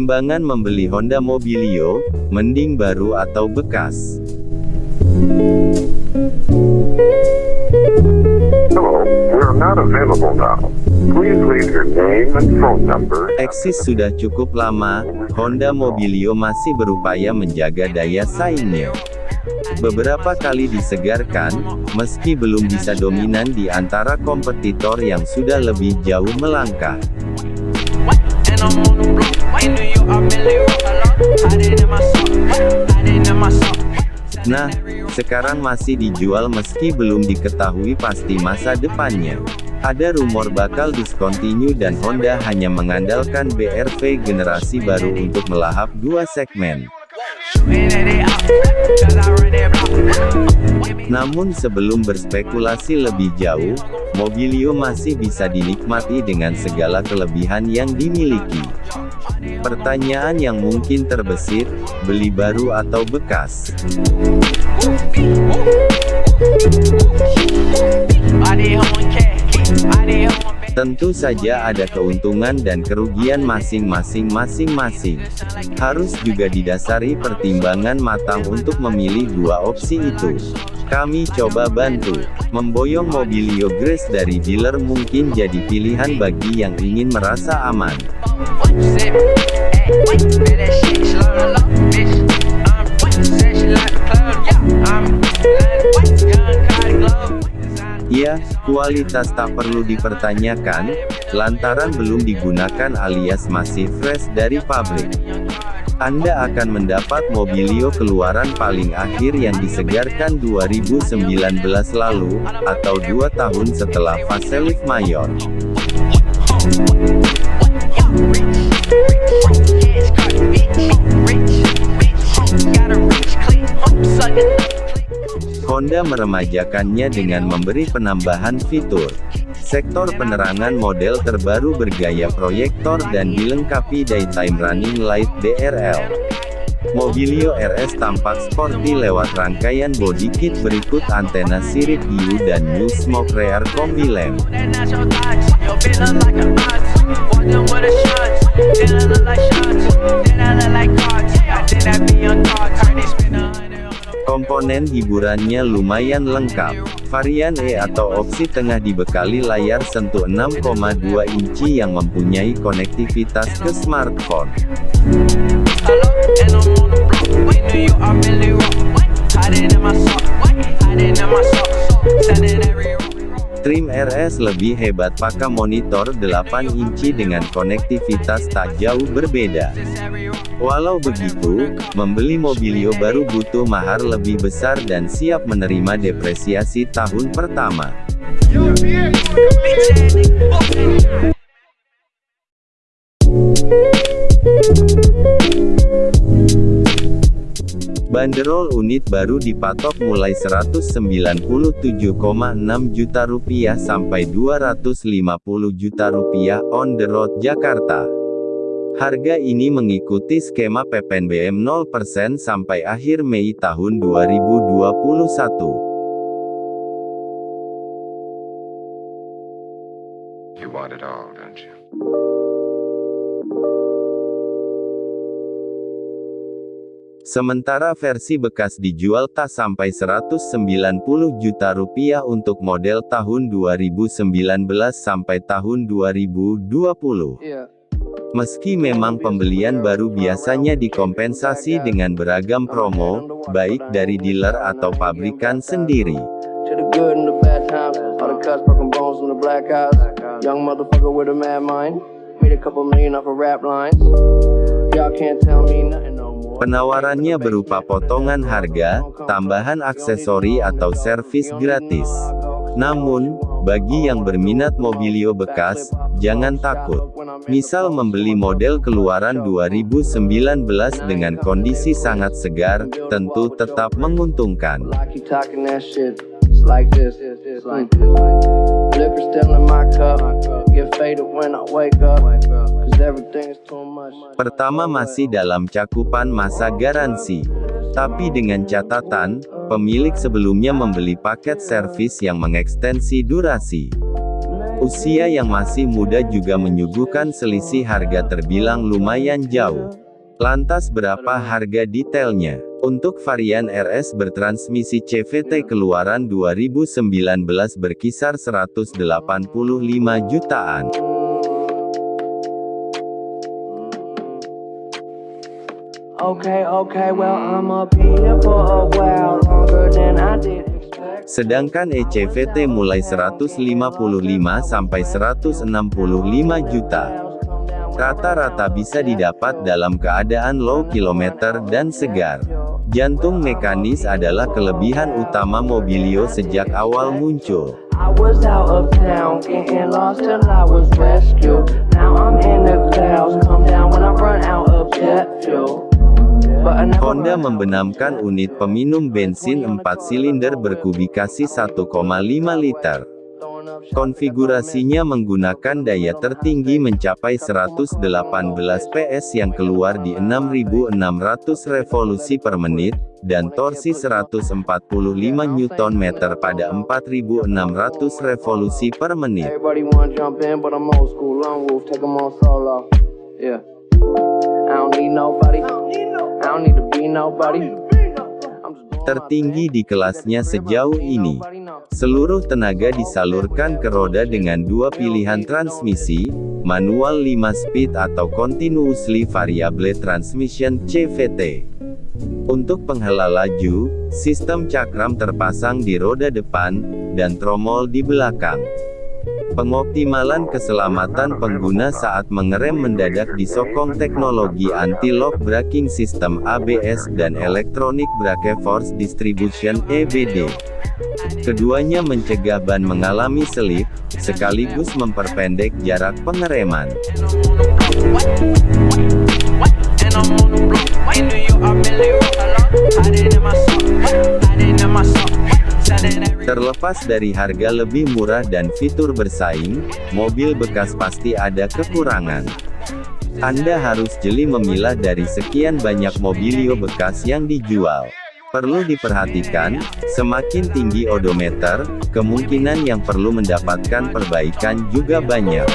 Pertimbangan membeli Honda Mobilio, mending baru atau bekas. Hello, we're not available now. Please leave your name and phone number. Eksis sudah cukup lama, Honda Mobilio masih berupaya menjaga daya saingnya. Beberapa kali disegarkan, meski belum bisa dominan di antara kompetitor yang sudah lebih jauh melangkah. And I'm on the block. Nah, sekarang masih dijual meski belum diketahui pasti masa depannya. Ada rumor bakal discontinue dan Honda hanya mengandalkan BRV generasi baru untuk melahap dua segmen. Namun sebelum berspekulasi lebih jauh, Mobilio masih bisa dinikmati dengan segala kelebihan yang dimiliki. Pertanyaan yang mungkin terbesit, beli baru atau bekas? Tentu saja ada keuntungan dan kerugian masing-masing masing-masing. Harus juga didasari pertimbangan matang untuk memilih dua opsi itu. Kami coba bantu. Memboyong Mobilio Grace dari dealer mungkin jadi pilihan bagi yang ingin merasa aman. Ya, kualitas tak perlu dipertanyakan, lantaran belum digunakan alias masih fresh dari pabrik. Anda akan mendapat Mobilio keluaran paling akhir yang disegarkan 2019 lalu, atau dua tahun setelah facelift mayor. Honda meremajakannya dengan memberi penambahan fitur. Sektor penerangan model terbaru bergaya proyektor dan dilengkapi daytime running light DRL. Mobilio RS tampak sporty lewat rangkaian body kit berikut antena sirip view dan new smoke rear combi lamp. Komponen hiburannya lumayan lengkap. Varian E atau opsi tengah dibekali layar sentuh 6,2 inci yang mempunyai konektivitas ke smartphone. Trim RS lebih hebat pakai monitor 8 inci dengan konektivitas tak jauh berbeda. Walau begitu, membeli Mobilio baru butuh mahar lebih besar dan siap menerima depresiasi tahun pertama. Banderol unit baru dipatok mulai 197,6 juta rupiah sampai 250 juta rupiah on the road Jakarta. Harga ini mengikuti skema PPNBM 0% sampai akhir Mei tahun 2021. You want it all, don't you? Sementara versi bekas dijual tak sampai 190 juta rupiah untuk model tahun 2019 sampai tahun 2020. Meski memang pembelian baru biasanya dikompensasi dengan beragam promo, baik dari dealer atau pabrikan sendiri. To the good and the bad times. All the cuts, broken bones from the black eyes. Young motherfucker with a mad mind. Made a couple million off of rap lines. Y'all can't tell me nothing no more. Penawarannya berupa potongan harga, tambahan aksesori atau servis gratis. Namun, bagi yang berminat mobilio bekas, jangan takut. Misal membeli model keluaran 2019 dengan kondisi sangat segar, tentu tetap menguntungkan. It's like this. It's like this. Liquor still in my cup. Get faded when I wake up. Cause everything is too much. Pertama masih dalam cakupan masa garansi. Tapi dengan catatan, pemilik sebelumnya membeli paket servis yang mengekstensi durasi. Usia yang masih muda juga menyuguhkan selisih harga terbilang lumayan jauh. Lantas berapa harga detailnya? Untuk varian RS bertransmisi CVT keluaran 2019 berkisar 185 jutaan. Okay, okay, well, I'ma be here for a while longer than I did expect. Sedangkan ECVT mulai 155 sampai 165 juta. Rata-rata bisa didapat dalam keadaan low kilometer dan segar. Jantung mekanis adalah kelebihan utama Mobilio sejak awal muncul. Honda membenamkan unit peminum bensin 4 silinder berkubikasi 1,5 liter. Konfigurasinya menggunakan daya tertinggi mencapai 118 PS yang keluar di 6.600 revolusi per menit, dan torsi 145 Nm pada 4.600 revolusi per menit. Tertinggi di kelasnya sejauh ini. Seluruh tenaga disalurkan ke roda dengan dua pilihan transmisi, manual 5 speed atau continuously variable transmission CVT. Untuk penghela laju, sistem cakram terpasang di roda depan, dan tromol di belakang. Pengoptimalan keselamatan pengguna saat mengerem mendadak disokong teknologi anti-lock braking system ABS dan Electronic Brake Force Distribution EBD. Keduanya mencegah ban mengalami selip, sekaligus memperpendek jarak pengereman. Terlepas dari harga lebih murah dan fitur bersaing, mobil bekas pasti ada kekurangan. Anda harus jeli memilah dari sekian banyak mobilio bekas yang dijual. Perlu diperhatikan, semakin tinggi odometer, kemungkinan yang perlu mendapatkan perbaikan juga banyak.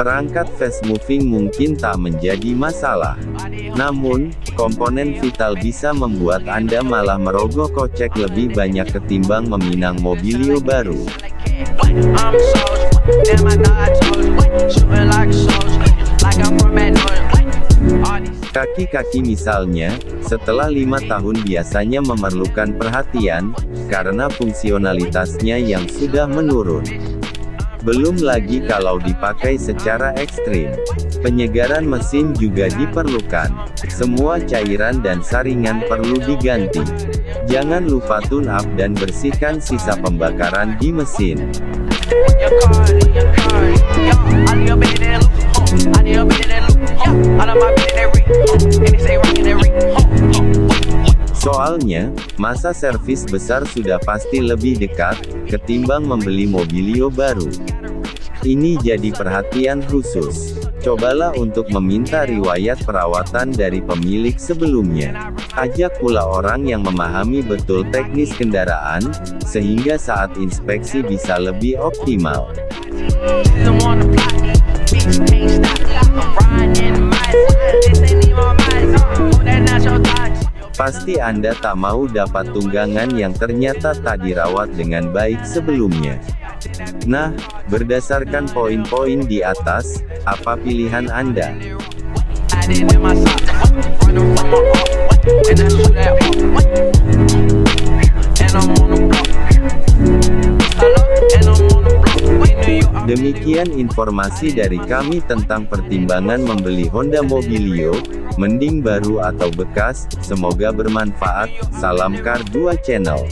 Perangkat fast moving mungkin tak menjadi masalah. Namun, komponen vital bisa membuat Anda malah merogoh kocek lebih banyak ketimbang meminang mobilio baru. Kaki-kaki misalnya, setelah lima tahun biasanya memerlukan perhatian, karena fungsionalitasnya yang sudah menurun. Belum lagi kalau dipakai secara ekstrim. Penyegaran mesin juga diperlukan. Semua cairan dan saringan perlu diganti. Jangan lupa tune up dan bersihkan sisa pembakaran di mesin. Soalnya, masa servis besar sudah pasti lebih dekat, ketimbang membeli mobilio baru. Ini jadi perhatian khusus. Cobalah untuk meminta riwayat perawatan dari pemilik sebelumnya. Ajak pula orang yang memahami betul teknis kendaraan, sehingga saat inspeksi bisa lebih optimal. Pasti Anda tak mau dapat tunggangan yang ternyata tak dirawat dengan baik sebelumnya. Nah, berdasarkan poin-poin di atas, apa pilihan Anda? Demikian informasi dari kami tentang pertimbangan membeli Honda Mobilio, mending baru atau bekas, semoga bermanfaat, salam Car 2 Channel.